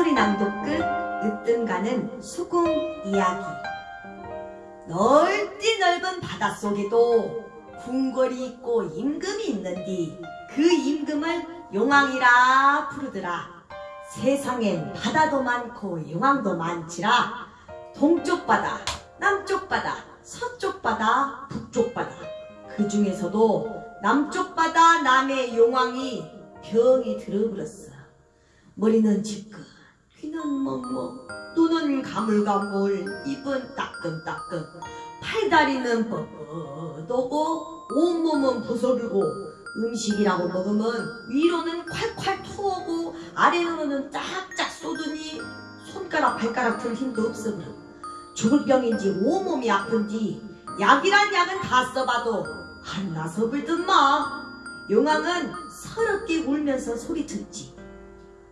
소리 낭독 끝 으뜸가는 소금 이야기. 넓디 넓은 바닷속에도 궁궐이 있고 임금이 있는디 그 임금을 용왕이라 부르더라. 세상엔 바다도 많고 용왕도 많지라. 동쪽 바다, 남쪽 바다, 서쪽 바다, 북쪽 바다. 그 중에서도 남쪽 바다 남의 용왕이 병이 들어버렸어. 머리는 지끈, 귀는 멍멍, 눈은 가물가물, 입은 따끔따끔, 팔다리는 뻣뻣하고 온몸은 부서르고 음식이라고 먹으면 위로는 콸콸 토하고 아래로는 쫙쫙 쏟으니 손가락 발가락 들 힘도 그럼 죽을 병인지 온몸이 아픈지 약이란 약은 다 써봐도 안 나서 불든 마. 용왕은 서럽게 울면서 소리쳤지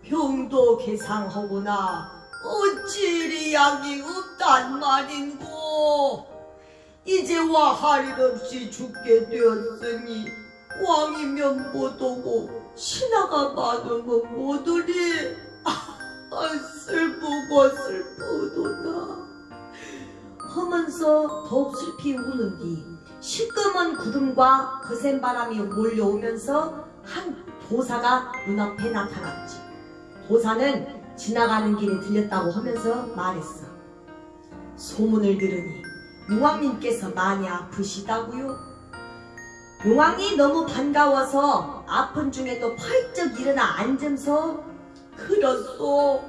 병도 개상하구나. 어찌리 약이 없단 말인고? 이제 와 할 일 없이 죽게 되었으니 왕이면 못 오고 신하가 많으면 못 오리. 아, 슬프고 슬프도다. 하면서 더욱 슬피 우는 뒤 시꺼먼 구름과 거센 바람이 몰려오면서 한 도사가 눈앞에 나타났지 도사는 지나가는 길에 들렸다고 하면서 말했어. 소문을 들으니 용왕님께서 많이 아프시다고요? 용왕이 너무 반가워서 아픈 중에도 펄쩍 일어나 앉으면서 그렇소.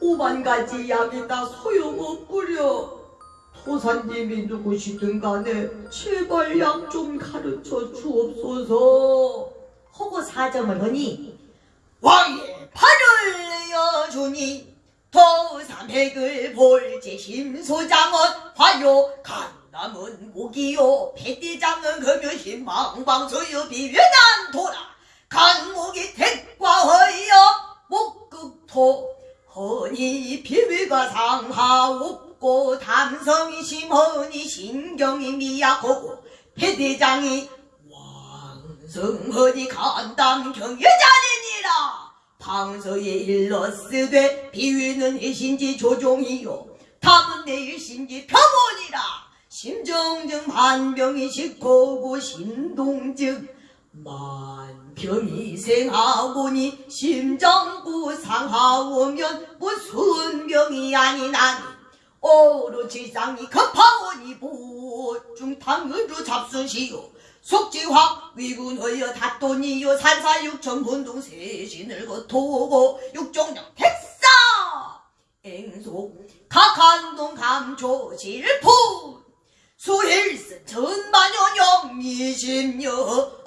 오만 가지 약이 다 소용없구려. 도사님이 누구시든 간에 제발 약 좀 가르쳐 주옵소서. 하고 사정을 하니 왕의 팔을 여주니 도삼백을 볼지 심소장은 화요. 간남은 목이요. 패대장은 금요신 망방소요 비변한 도라 간목이 택과허여 목극토. 허니 비위가 상하 없고 담성이 심허니 신경이 미약하고 패대장이 왕성허니 간담 경여자리니라 방서에 일러쓰되 비위는 해신지 조종이요. 탐은 내 일신지 표본이라. 심정증 만병이 식고고 신동증 만병이 생하고니 심장구 상하오면 무슨 병이 아니나니. 오로지상이 급하오니 보중 당으로 잡순시오 속지화 위군하여 다돈이요 산사육천 분동 세신을 거토고 육종령 택사! 앵속 각한동 감초 질풍! 수일승 전만연영 이십여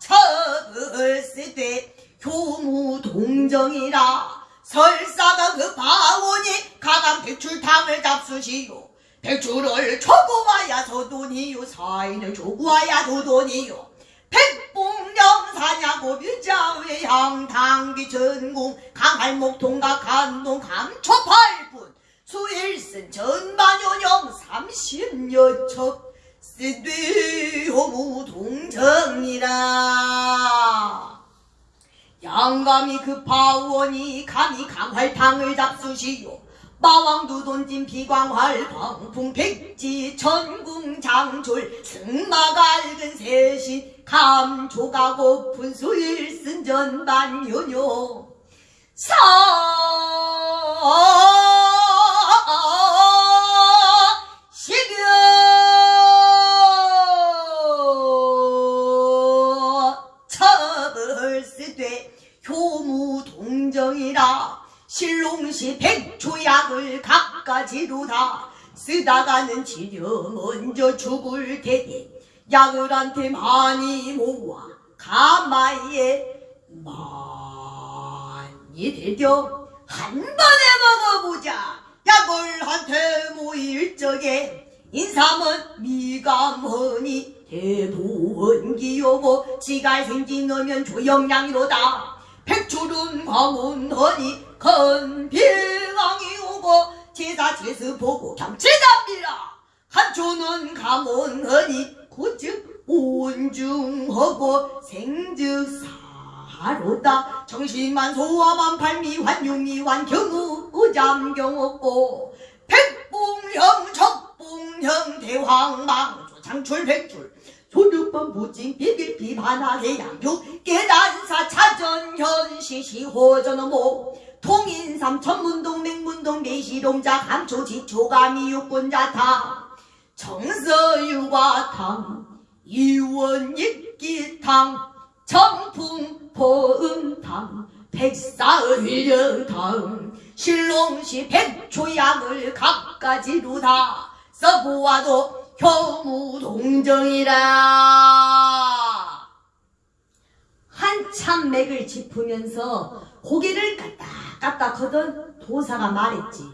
처을쓰되 효무 동정이라 설사가 급하오니 강한 백출탕을 잡수시오 백주를 초구하야 도돈이요. 사인을 조구하야 도돈이요. 백봉령 사냐고 뷰자외 향당비 전공 강할목 동각 간동 감초팔분 수일승 전반요령 삼십여첩 쓰되 호무 동정이라. 양감이 급하오니 감히 강활탕을 잡수시오 마왕도 돈진 비광활 방풍 백지 천궁 장졸 승마갈근 세신 감조가 고픈 수일승 전반요요 사 실롱시 백초약을 각가지로 다. 쓰다가는 지려 먼저 죽을 테니 약을 한테 많이 모아 가마에 많이 들여 한 번에 먹어보자. 약을 한테 모일 적에 인삼은 미감하니 대부원기요고 지갈 생기너면 조영량이로다. 백출은 광운하니 건비왕이 오고 제사 제수 보고 경치답니다. 한초는 감원하니 고즉 온중하고 생즉 바로다. 정신만 소화만 발미환 육미환 경우 의잠경 없고 백봉형 적봉형 대황망 조창출 백출. 소득번 부진 비빌 비반하게 양육 깨단사 차전현 시시호전어모 통인삼 천문동 맹문동 내시동자 감초 지초감이 육군자타 정서유화탕 유원익기탕 정풍 포음탕 백사을령탕 신롱시 백초약을 각가지로 다. 써보아도 효무동정이라. 한참 맥을 짚으면서 고개를 까딱까딱 하던 도사가 말했지.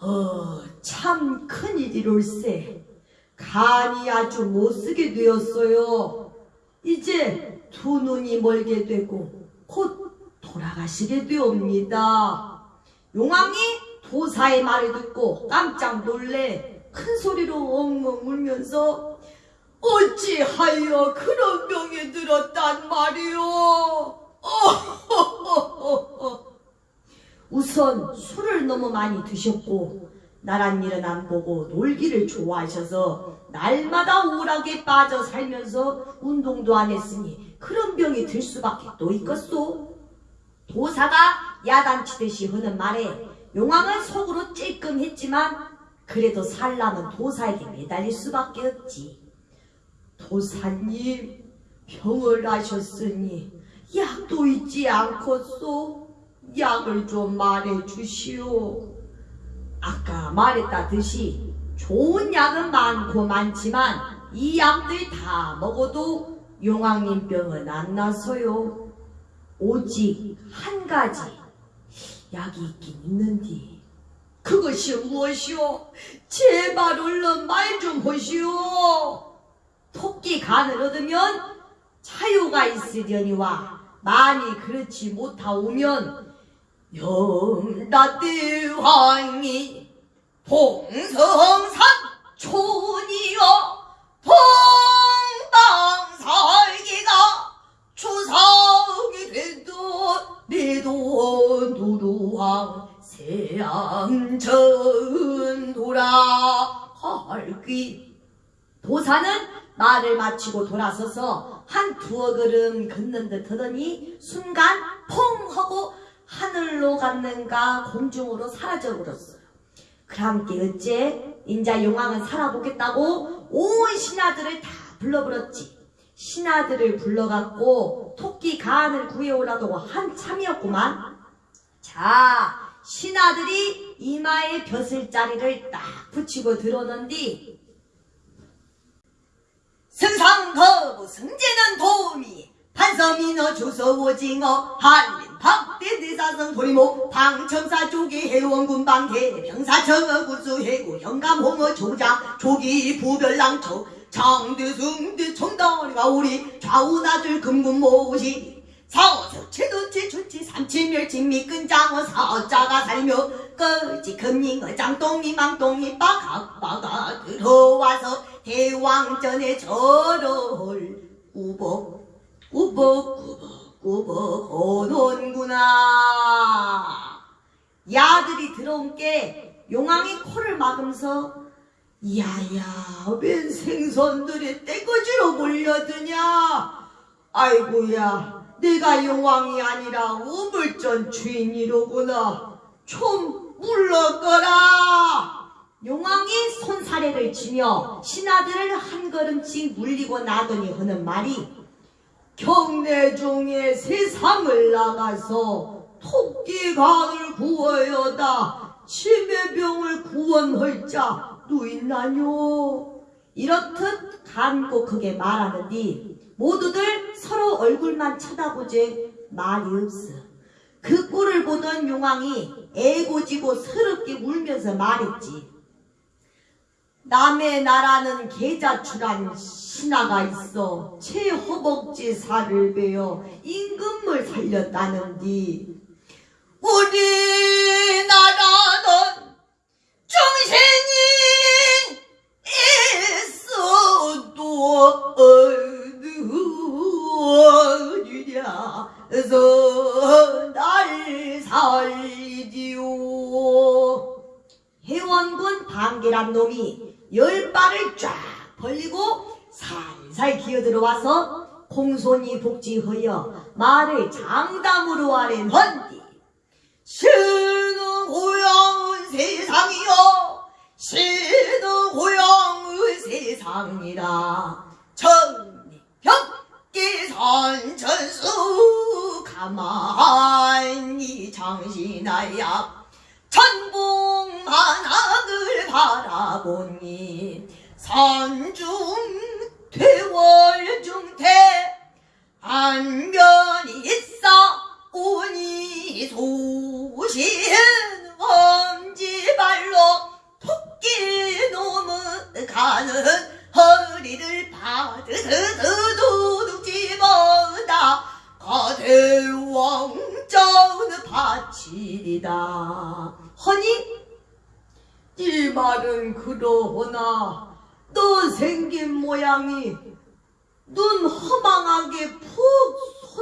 어, 참 큰일이롤세. 간이 아주 못쓰게 되었어요. 이제 두 눈이 멀게 되고 곧 돌아가시게 되옵니다. 용왕이 도사의 말을 듣고 깜짝 놀래 큰 소리로 엉엉 울면서 어찌하여 그런 병이 들었단 말이오? 우선 술을 너무 많이 드셨고 나란 일은 안 보고 놀기를 좋아하셔서 날마다 오락에 빠져 살면서 운동도 안 했으니 그런 병이 들 수밖에 또 있겠소. 도사가 야단치듯이 하는 말에 용왕은 속으로 찔끔했지만 그래도 살라면 도사에게 매달릴 수밖에 없지. 도사님, 병을 하셨으니 약도 있지 않겠소? 약을 좀 말해 주시오. 아까 말했다듯이 좋은 약은 많고 많지만 이 약들 다 먹어도 용왕님 병은 안 나서요. 오직 한 가지 약이 있긴 있는디. 그것이 무엇이오? 제발 얼른 말좀 하시오. 토끼 간을 얻으면 차유가 있으려니와 많이 그렇지 못하오면 영라대왕이 동성산 촌이여 동방살기가 추석이 되도 내도 누루왕 세암천 돌아갈기 도사는 말을 마치고 돌아서서 한 두어 걸음 걷는 듯 하더니 순간 퐁 하고 하늘로 갔는가 공중으로 사라져 버렸어요. 그랑께 어째 인자 용왕은 살아보겠다고 온 신하들을 다 불러버렸지. 신하들을 불러갖고 토끼 간을 구해오라고 한참이었구만. 자, 신하들이 이마에 벼슬자리를 딱 붙이고 들어오는디 승상거부 승제는 도우미. 판서민어 주서 오징어 한림 박대 대사성 도리모. 방첨사 조기 해원군 방해 병사청어 구수 해구 영감 홍어 조자 조기 부별랑초. 장대승대 청다리가 우리 좌우나줄 금군 모시 사어석 채도치 주치 삼치 멸치 미끈장어 사자가 살며 거지 금링어 장동이 망동이 빠각빠각 들어와서 대왕전에 절을 우벅 우벅 우벅 우벅 오는구나. 야들이 들어온 게 용왕이 코를 막으면서 야야 웬 생선들이 떼거지로 몰려드냐? 아이고야 내가 용왕이 아니라 우물전 주인이로구나. 좀 물러거라. 용왕이 손사래를 치며 신하들을 한 걸음씩 물리고 나더니 하는 말이 경내 중에 세상을 나가서 토끼간을 구하여다. 치매병을 구원할 자 누있나뇨 이렇듯 간곡하게 말하는디 모두들 서로 얼굴만 쳐다보지 말이 없어. 그 꼴을 보던 용왕이 애고지고 서럽게 울면서 말했지. 남의 나라는 계자출한 신하가 있어 제 허벅지 살을 베어 임금을 살렸다는디 우리나라는 정신이 있어도 어느냐? 살리지요. 회원군 방계란 놈이 열 발을 쫙 벌리고 살살 기어들어와서 공손히 복지하여 말을 장담으로 아랜헌디. 신은 고향의 세상이요 신은 고향의 세상이라. 천 백계 산천수 가만히 장신하야 천봉만학을 바라보니 산중 퇴월중태 안면이 있어 오니 소신 엄지발로 토끼 놈은 가는 허리를 도둑 집어다 가대왕자는 바치리다. 허니 이 말은 그러하나? 너 생긴 모양이 눈 허망하게 푹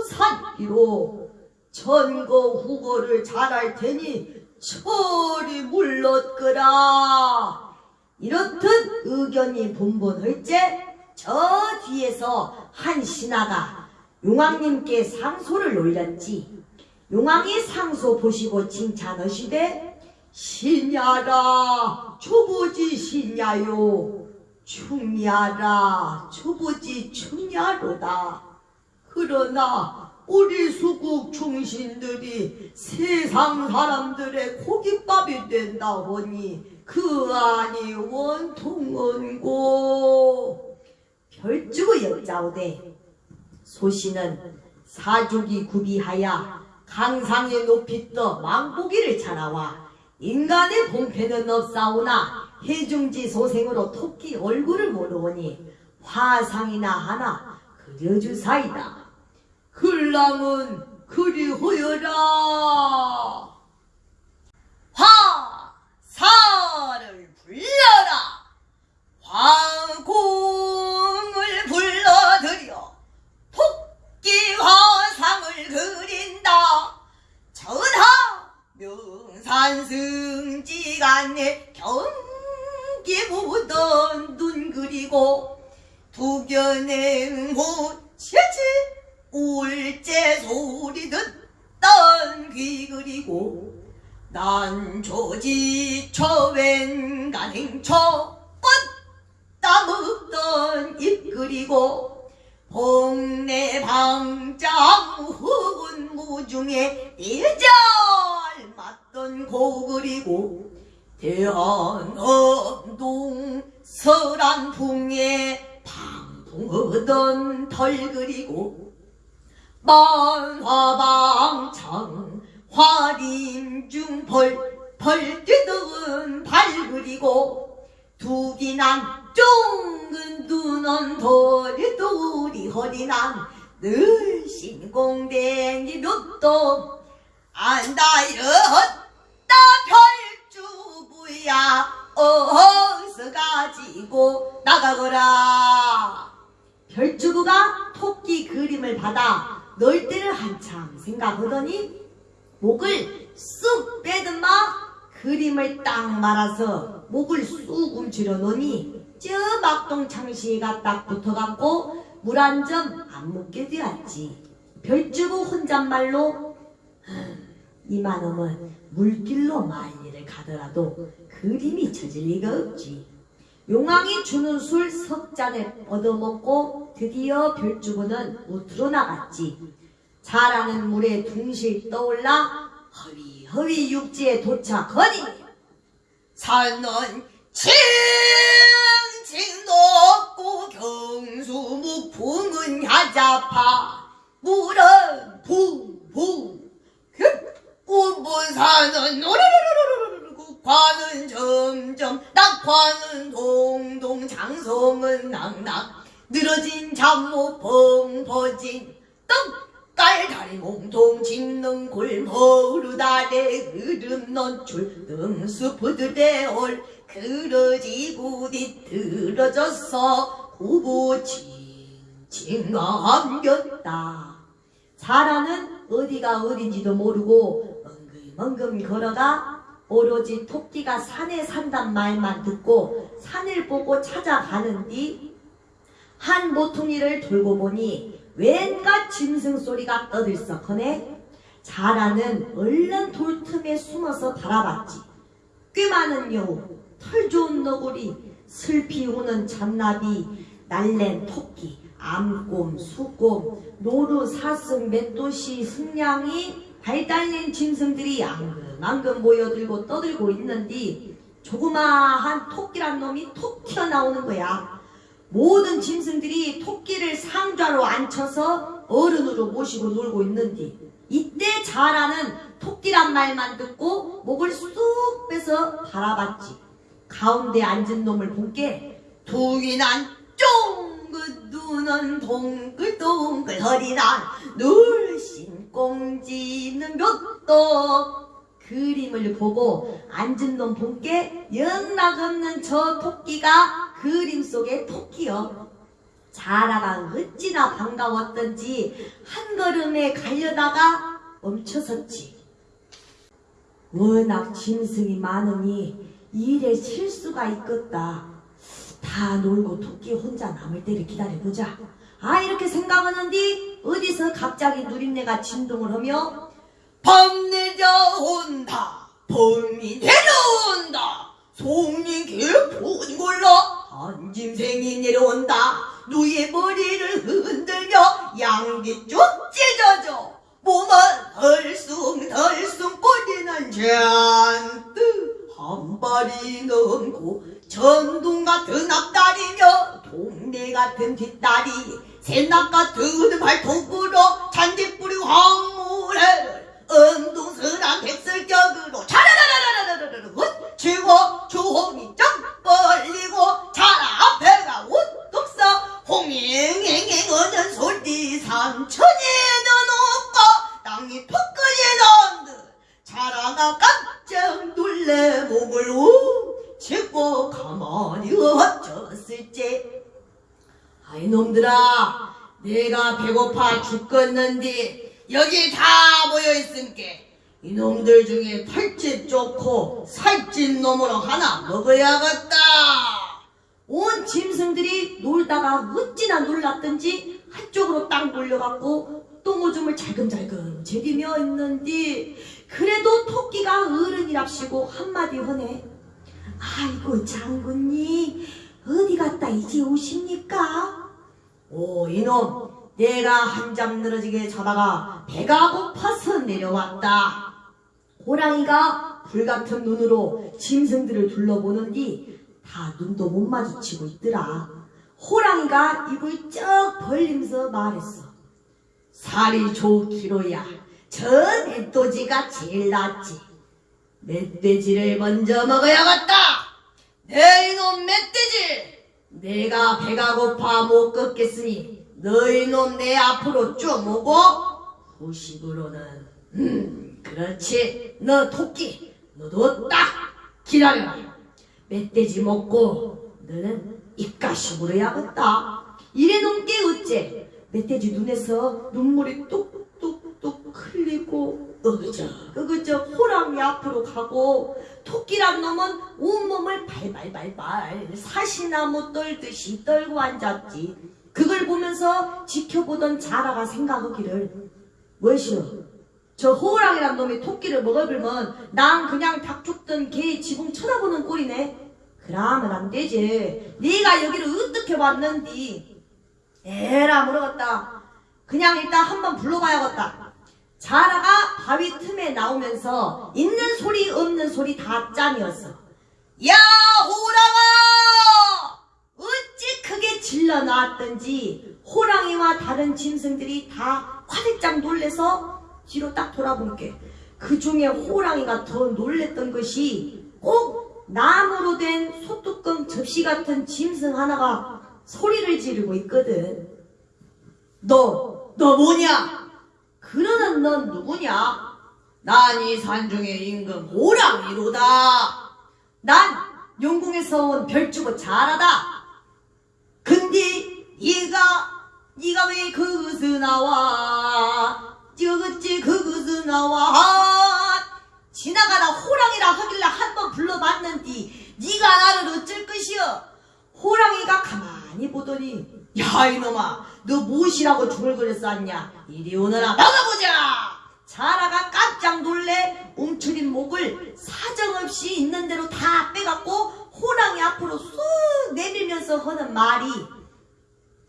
솟았기로 전거 후거를 잘할 테니 철이 물렀거라 이렇듯 의견이 분분할째 저 뒤에서 한 신하가 용왕님께 상소를 올렸지. 용왕이 상소 보시고 칭찬하시되 신야라 초보지 신야요 충야라 초보지 충야로다 그러나 우리 수국 충신들이 세상 사람들의 고깃밥이 된다 보니 그 안이 원통은고 별주고 여짜오되 소신은 사족이 구비하여 강상에 높이 떠 망보기를 차라와 인간의 본패는 없사오나 해중지 소생으로 토끼 얼굴을 모르오니 화상이나 하나 그려주사이다. 흘랑은 그리하여라 화 사를 불러라. 화공을 불러들여 토끼 화상을 그린다. 전하 명산승지간에 경기 묻던 눈 그리고 두견의 모치치 울제 소리 듣던 귀 그리고 난 조지 처웬 간행처 꽃다 먹던 입 그리고 봉내 방장 흑은 무중에 일절 맞던 고 그리고 대한엄동 서란풍에 방풍하던 덜 그리고 만화방창 화림중 벌벌 뛰던 발 그리고 두기난 쫑은 두는 도리도리 허리난 늘 신공댕이 묘도 안다 이렇다. 별주부야 어서 가지고 나가거라. 별주부가 토끼 그림을 받아 넣을 때를 한참 생각하더니 목을 쑥 빼든마 그림을 딱 말아서 목을 쑥 움츠려 놓으니 저 막동 창시가 딱 붙어갖고 물 한 점 안 묻게 되었지. 별주부 혼잣말로 "흠, 이만하면 물길로 만일을 가더라도 그림이 쳐질 리가 없지. 용왕이 주는 술 석잔에 얻어먹고 드디어 별주부는 우투로 나갔지. 자라는 물에 둥실 떠올라 허위 허위 육지에 도착하니 산은 칭칭 높고 경수묵 풍은 야자파 물은 붕붕 운분산은 노르르르르르 국화는 점점 낙화는 동동 장성은 낙낙 늘어진 잠못 펑퍼진 떡 깔 다리 몸통 짚는 골머루다래 흐름 논출 능수푸들의 올 그러지고 뒤틀어졌어 후보칭칭 감겼다. 자라는 어디가 어딘지도 모르고 멍금 걸어가 오로지 토끼가 산에 산단 말만 듣고 산을 보고 찾아가는디 한 모퉁이를 돌고 보니 웬가 짐승 소리가 떠들썩하네. 자라는 얼른 돌틈에 숨어서 바라봤지. 꽤 많은 여우 털 좋은 너구리 슬피 우는 잔나비 날랜 토끼 암곰 수곰 노루 사슴 맷도시 승냥이 발달린 짐승들이 앙금앙금 모여들고 떠들고 있는디 조그마한 토끼란 놈이 톡 튀어나오는 거야 모든 짐승들이 토끼를 상좌로 앉혀서 어른으로 모시고 놀고 있는디 이때 자라는 토끼란 말만 듣고 목을 쑥 빼서 바라봤지. 가운데 앉은 놈을 본게 두기 난 쫑긋 눈은 동글동글 허리난 눌신 꽁지는 몇도 그림을 보고 앉은 놈 본게 영락 없는 저 토끼가 그림 속의 토끼여. 자라가 어찌나 반가웠던지 한 걸음에 가려다가 멈춰섰지. 워낙 짐승이 많으니 일에 실수가 있겠다. 다 놀고 토끼 혼자 남을 때를 기다려보자. 아 이렇게 생각하는디 어디서 갑자기 누린내가 진동을 하며 밤내 자 온다. 범이 내려온다. 송린 길푸진 골라 한 짐승이 내려온다. 누의 머리를 흔들며 양기 쭉 찢어져. 몸은 덜숭덜숭 꼬리는 잔뜩 한 발이 넘고 전동 같은 앞다리며 동네 같은 뒷다리 새낙 같은 발톱으로 잔디뿌리 황무래를 은동스런 백설격으로 차라라라라라라라 훗치고 주홍이 쫙 벌리고 차라 앞에가 우뚝 서 홍행행행 어는 소리 삼천에는 없고 땅이 톡 끓이는 듯 차라가 깜짝 놀래 목을 우 치고 가만히 엎쳤을지. 아이 놈들아 내가 배고파 죽겠는데 여기 다 모여있음께 이놈들 중에 털집 좋고 살찐 놈으로 하나 먹어야겠다. 온 짐승들이 놀다가 어찌나 놀랐던지 한쪽으로 딱 몰려갖고 똥오줌을 잘금잘금 제리며 있는디. 그래도 토끼가 어른이랍시고 한마디 하네. 아이고 장군님 어디 갔다 이제 오십니까? 오 이놈 내가 한 잠 늘어지게 자다가 배가 고파서 내려왔다 호랑이가 불같은 눈으로 짐승들을 둘러보는디 다 눈도 못 마주치고 있더라. 호랑이가 입을 쩍 벌리면서 말했어. 살이 좋기로야. 저 멧돼지가 제일 낫지. 멧돼지를 먼저 먹어야겠다. 내 이놈 멧돼지! 내가 배가 고파 못 걷겠으니 너희 놈내 앞으로 쭉 오고 후식으로는 음 그렇지. 너 토끼 너도 딱 기다려라. 멧돼지 먹고 너는 입가시 물어야겠다. 이래 놓게 어째? 멧돼지 눈에서 눈물이 뚝뚝뚝 흘리고 어그적 어그적 호랑이 앞으로 가고 토끼란 놈은 온몸을 발발발발 사시나무 떨듯이 떨고 앉았지 그걸 보면서 지켜보던 자라가 생각하기를 무엇이여 저 호랑이란 놈이 토끼를 먹어불면 난 그냥 닭 죽든 개 지붕 쳐다보는 꼴이네. 그러면 안 되지. 네가 여기를 어떻게 왔는디? 에라 모르겠다. 그냥 일단 한번 불러봐야겠다. 자라가 바위 틈에 나오면서 있는 소리 없는 소리 다 짠이었어. 야 호랑아 질러 나왔던지 호랑이와 다른 짐승들이 다 화들짝 놀래서 뒤로 딱 돌아본 게 그 중에 호랑이가 더 놀랬던 것이 꼭 나무로 된 소뚜껑 접시 같은 짐승 하나가 소리를 지르고 있거든. 너, 너 뭐냐? 그러는 넌 누구냐? 난 이 산중의 임금 호랑이로다 난 용궁에서 온 별주고 잘하다. 근데 얘가 네가 왜 거기서 나와? 저그지 거기서 나와? 지나가다 호랑이라 하길래 한번 불러봤는디 네가 나를 어쩔 것이여? 호랑이가 가만히 보더니 야 이놈아 너 무엇이라고 중얼거렸었냐? 이리 오너라 나가보자! 자라가 깜짝 놀래 움츠린 목을 사정없이 있는 대로 다 빼갖고 호랑이 앞으로 쑥 내밀면서 하는 말이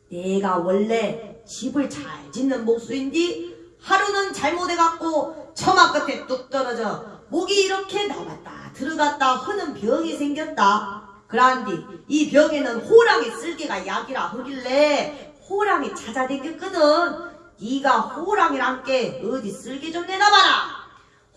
내가 원래 집을 잘 짓는 목수인디 하루는 잘못해갖고 처마 끝에 뚝 떨어져 목이 이렇게 나갔다 들어갔다 하는 병이 생겼다. 그란디 이 병에는 호랑이 쓸개가 약이라 하길래 호랑이 찾아댕겼거든. 네가 호랑이랑 게 어디 쓸개 좀 내놔봐라.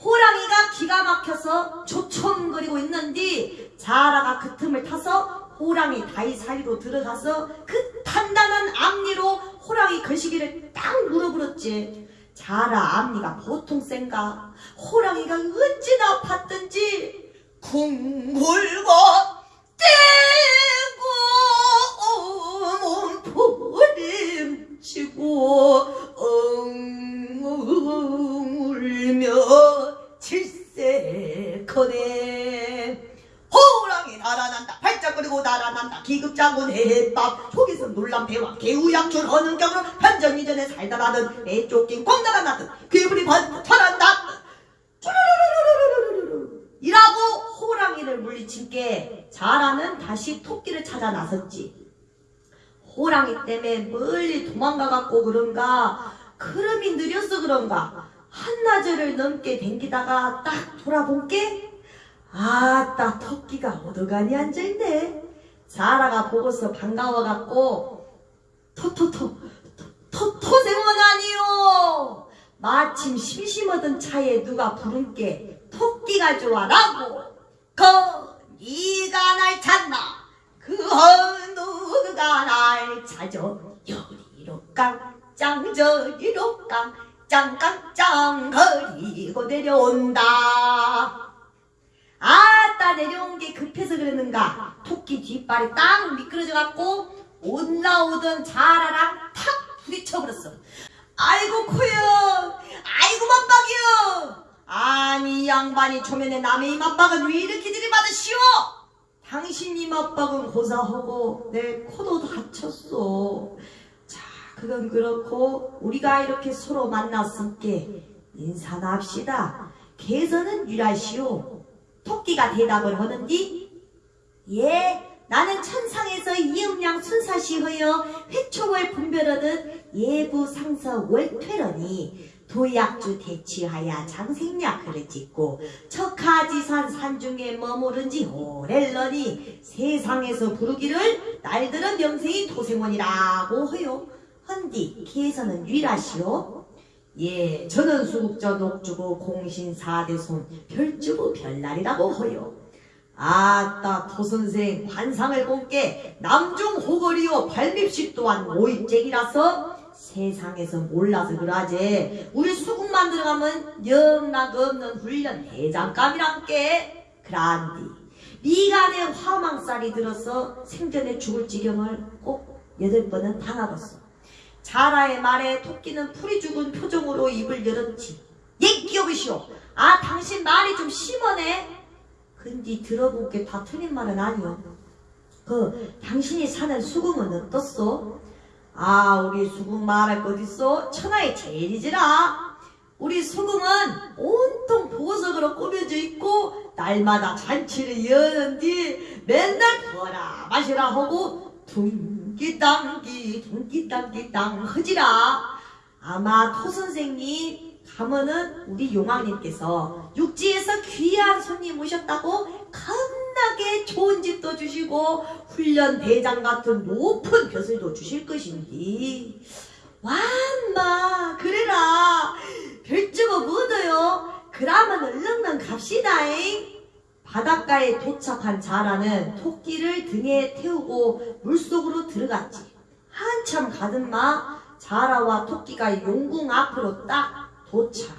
호랑이가 기가 막혀서 조청거리고 있는디 자라가 그 틈을 타서 호랑이 다리 사이로 들어가서 그 단단한 앞니로 호랑이 거시기를 딱 물어버렸지. 자라 앞니가 보통 센가? 호랑이가 어찌나 팠던지 쿵굴고 떼고 몸부림치고 엉엉 울며 질색하네 크고 달아난다. 기급장군 해밥 속에서 놀란 대화 개우양출 어느 경우 현전 이전에 살다 나든 애 쫓긴 꽝나가 나든 괴물이 번철한 나든 이라고 호랑이를 물리친게 자라는 다시 토끼를 찾아 나섰지. 호랑이 때문에 멀리 도망가갖고 그런가 크름이 느려서 그런가 한나절을 넘게 댕기다가 딱 돌아본 게 아따 토끼가 어디가니 앉아있네. 자라가 보고서 반가워갖고 토토토 토, 토 생원 아니요 마침 심심하던 차에 누가 부른게 토끼가 좋아라고. 그 네가 날 찾나? 그 누가 날 찾아 여리로 깡짱 저리로 깡짱깡짱 거리고 내려온다 아따 내려온 게 급해서 그랬는가? 토끼 뒷발이 딱 미끄러져 갖고 올라오던 자라랑 탁 부딪혀버렸어. 아이고 코요. 아이고 맞박이요. 아니 이 양반이 초면에 남의 이맞박은 왜 이렇게 들이받으시오? 당신 이맞박은 고사하고 내 코도 다쳤어 자 그건 그렇고 우리가 이렇게 서로 만났으니까 인사나 합시다. 개선은 유라시오 토끼가 대답을 하는디? 예 나는 천상에서 이음양 순사시허여 회초월 분별하듯 예부 상서 월퇴러니 도약주 대치하야 장생약을 짓고 척하지산 산중에 머무른 지 오렐러니 세상에서 부르기를 날들은 명생이 도생원이라고 허요 헌디 기에서는 유일하시오 예, 저는 수국저 녹주고 공신 사대손 별주고 별날이라고 허요. 아따 토선생 관상을 본게 남중 호거리요 발밉식 또한 오입쟁이라서 세상에서 몰라서 그러지. 우리 수국만 들어가면 영락 없는 훈련 대장감이란게 그란디. 미간에 화망살이 들어서 생전에 죽을 지경을 꼭 여덟 번은 당하겠어 자라의 말에 토끼는 풀이 죽은 표정으로 입을 열었지. 예, 기억이시오. 아, 당신 말이 좀 심하네. 근데 들어본 게 다 틀린 말은 아니오. 그, 당신이 사는 수궁은 어떻소? 아, 우리 수궁 말할 것 있어? 천하의 제일이지라. 우리 수궁은 온통 보석으로 꾸며져 있고, 날마다 잔치를 여는디 맨날 부어라 마시라 하고, 둥 기땅기 둥기땅기땅 허지라. 아마 토 선생님 가면은 우리 용왕님께서 육지에서 귀한 손님 오셨다고 겁나게 좋은 집도 주시고 훈련 대장 같은 높은 벼슬도 주실 것인디. 완마 그래라. 별주고 묻어요? 그러면 얼른 갑시다잉 바닷가에 도착한 자라는 토끼를 등에 태우고 물속으로 들어갔지. 한참 가든마 자라와 토끼가 용궁 앞으로 딱 도착.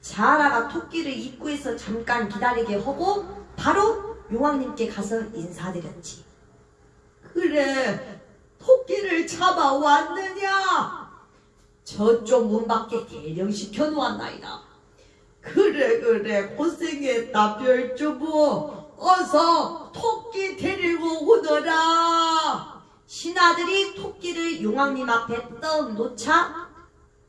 자라가 토끼를 입구에서 잠깐 기다리게 하고 바로 용왕님께 가서 인사드렸지. 그래, 토끼를 잡아왔느냐? 저쪽 문 밖에 대령시켜 놓았나이다. 그래 그래. 고생했다 별주부. 어서 토끼 데리고 오너라. 신하들이 토끼를 용왕님 앞에 떡 놓자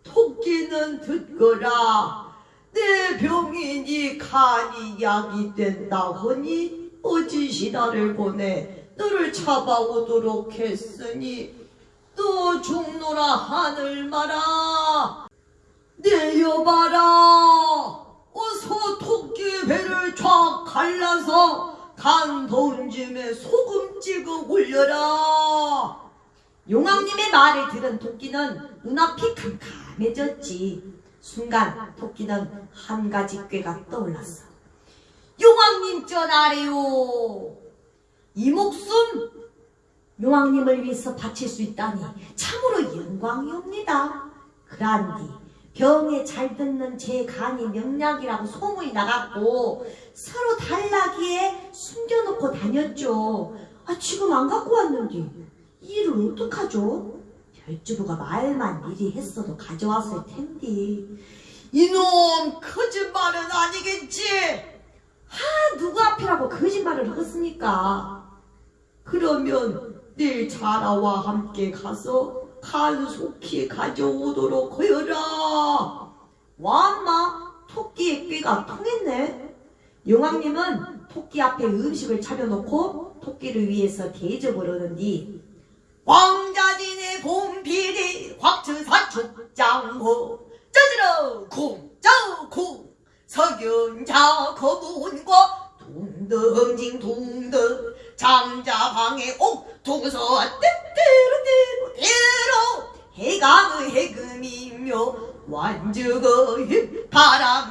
토끼는 듣거라. 내 병이니 간이 약이 된다 하니 어찌 신하를 보내 너를 잡아오도록 했으니 또 죽노라 하늘 마라. 내려봐라 어서 토끼 배를 쫙 갈라서 간 쯤에 소금 찍어 올려라. 용왕님의 말을 들은 토끼는 눈앞이 캄캄해졌지. 순간 토끼는 한 가지 꾀가 떠올랐어. 용왕님 전하래요. 이 목숨 용왕님을 위해서 바칠 수 있다니 참으로 영광이옵니다. 그란디 병에 잘 듣는 제 간이 명약이라고 소문이 나갔고 서로 달라기에 숨겨놓고 다녔죠. 아 지금 안 갖고 왔는데 이 일을 어떡하죠? 별주부가 말만 미리 했어도 가져왔을 텐데 이놈 거짓말은 아니겠지? 아 누구 앞이라고 거짓말을 하겠습니까? 그러면 내일 자라와 함께 가서 간속히 가져오도록 하여라. 와마 토끼의 꾀가 통했네. 용왕님은 토끼 앞에 음식을 차려놓고 토끼를 위해서 대접을 하는디 왕자진의 봄비리 확천사 축장호 짜지러 쿵짜쿵 석윤자 거문과 둥덩징 둥덩 장자방의 옥동서 떼떼로 떼로 해강의 해금이며 완주거의 바람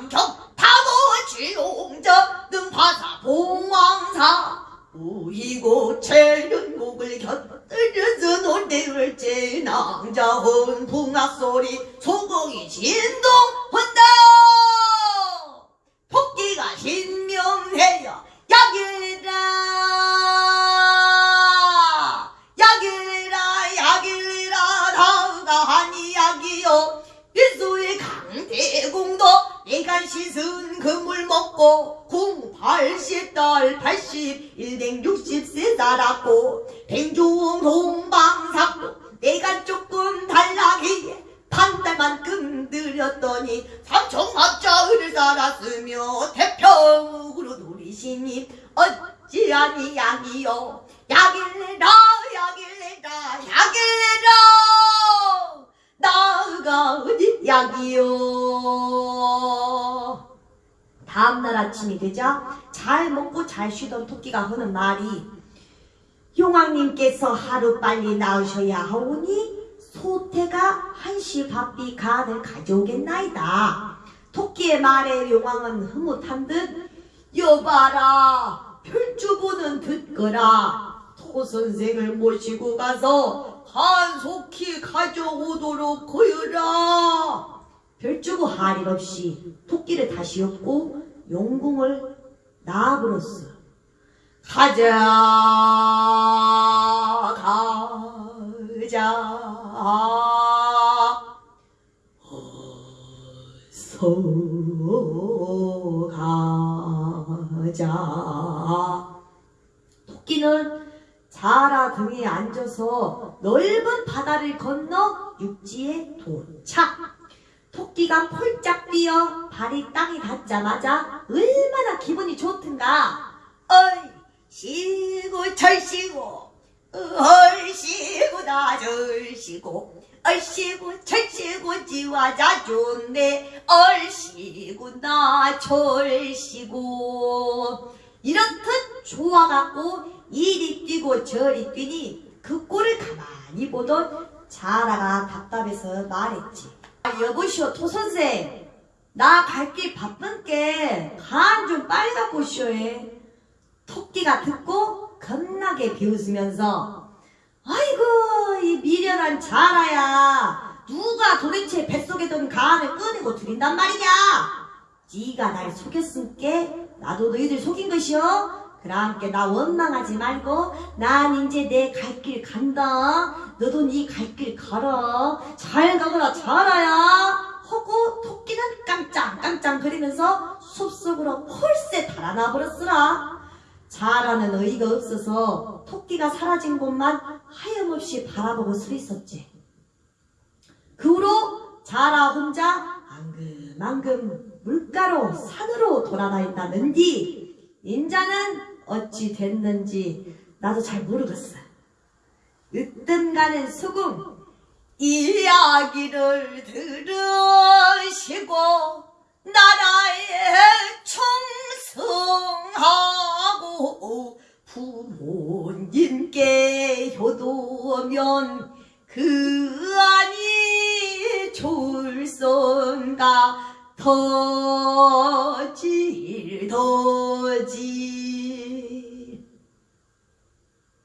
약이요. 다음날 아침이 되자 잘 먹고 잘 쉬던 토끼가 하는 말이 용왕님께서 하루빨리 나으셔야 하오니 소태가 한시 바삐 간을 가져오겠나이다. 토끼의 말에 용왕은 흐뭇한 듯 여봐라 별주부는 듣거라. 토 선생을 모시고 가서 한속히 가져오도록 하여라 별주부 할일 없이 토끼를 다시 엮고 용궁을 나아불었어. 가자 가자. 어서 가자. 토끼는 자라 등에 앉아서 넓은 바다를 건너 육지에 도착 토끼가 폴짝 뛰어 발이 땅에 닿자마자 얼마나 기분이 좋든가. 어이 쉬고 절쉬고 얼씨고 나절씨고 얼씨고 절씨고 지와자 좋네. 얼씨고 나절씨고. 이렇듯 좋아갖고 이리 뛰고 저리 뛰니 그 꼴을 가만히 보던 자라가 답답해서 말했지 아, 여보시오 토선생. 나 갈 길 바쁜게 간 좀 빨리 갖고 오시오에 토끼가 듣고 겁나게 비웃으면서 아이고 이 미련한 자라야. 누가 도대체 뱃속에 든 간을 꺼내고 드린단 말이냐? 네가 날 속였으니께 나도 너희들 속인 것이오 그랑께 나 원망하지 말고 난 이제 내 갈 길 간다. 너도 네 갈 길 가라 잘 가거라 자라야 하고 토끼는 깜짝깜짝 거리면서 숲속으로 폴세 달아나 버렸으라. 자라는 의의가 없어서 토끼가 사라진 곳만 하염없이 바라보고 서 있었지. 그 후로 자라 혼자 앙금앙금 물가로 산으로 돌아다닌다는디 인자는 어찌 됐는지 나도 잘 모르겠어. 으뜸 가는 소금 이야기를 들으시고 나라에 충성하고 부모님께 효도하면 그 안이 좋을선가 더질 더질